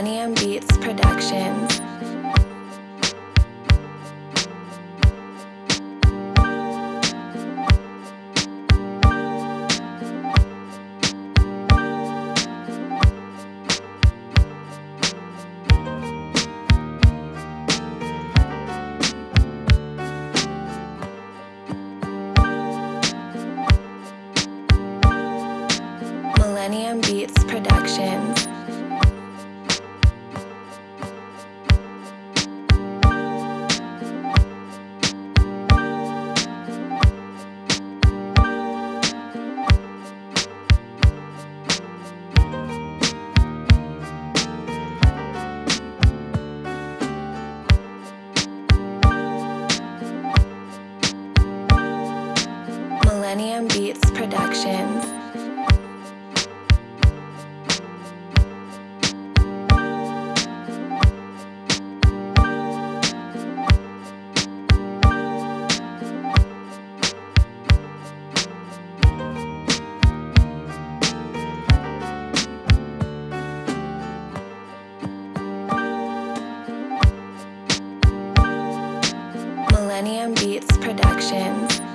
Millennium Beats Productions. Millennium Beats Productions. Beats Productions. Millennium Beats Productions.